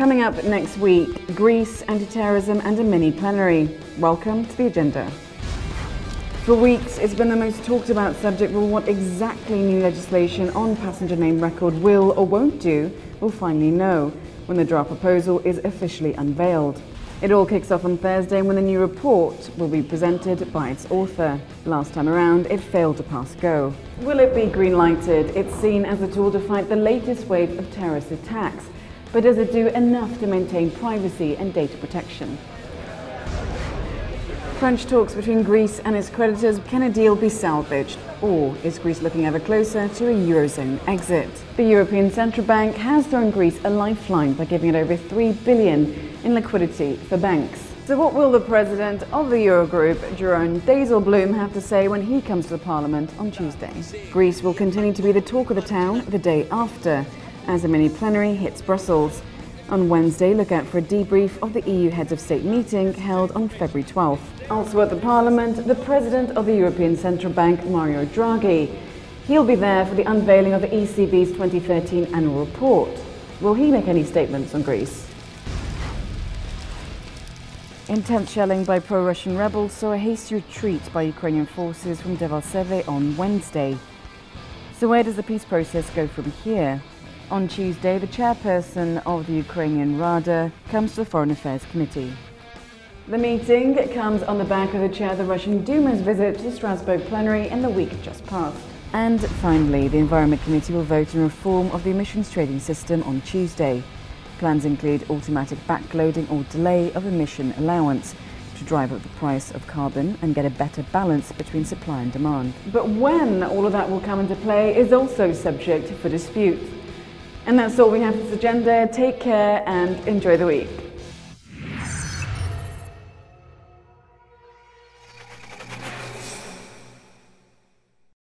Coming up next week, Greece, anti-terrorism and a mini plenary. Welcome to the agenda. For weeks, it's been the most talked about subject, but what exactly new legislation on passenger name record will or won't do, we'll finally know when the draft proposal is officially unveiled. It all kicks off on Thursday when the new report will be presented by its author. Last time around, it failed to pass go. Will it be green-lighted? It's seen as a tool to fight the latest wave of terrorist attacks. But does it do enough to maintain privacy and data protection? French talks between Greece and its creditors. Can a deal be salvaged? Or is Greece looking ever closer to a Eurozone exit? The European Central Bank has thrown Greece a lifeline by giving it over 3 billion in liquidity for banks. So what will the president of the Eurogroup, Jeroen Dijsselbloem, have to say when he comes to the parliament on Tuesday? Greece will continue to be the talk of the town the day after, as a mini plenary hits Brussels. On Wednesday, look out for a debrief of the EU Heads of State meeting held on February 12th. Also at the Parliament, the President of the European Central Bank, Mario Draghi. He'll be there for the unveiling of the ECB's 2013 annual report. Will he make any statements on Greece? Intense shelling by pro-Russian rebels saw a hasty retreat by Ukrainian forces from Debaltseve on Wednesday. So where does the peace process go from here? On Tuesday, the chairperson of the Ukrainian Rada comes to the Foreign Affairs Committee. The meeting comes on the back of the chair of the Russian Duma's visit to Strasbourg plenary in the week just past. And finally, the Environment Committee will vote on reform of the emissions trading system on Tuesday. Plans include automatic backloading or delay of emission allowance to drive up the price of carbon and get a better balance between supply and demand. But when all of that will come into play is also subject for dispute. And that's all we have for this agenda. Take care and enjoy the week.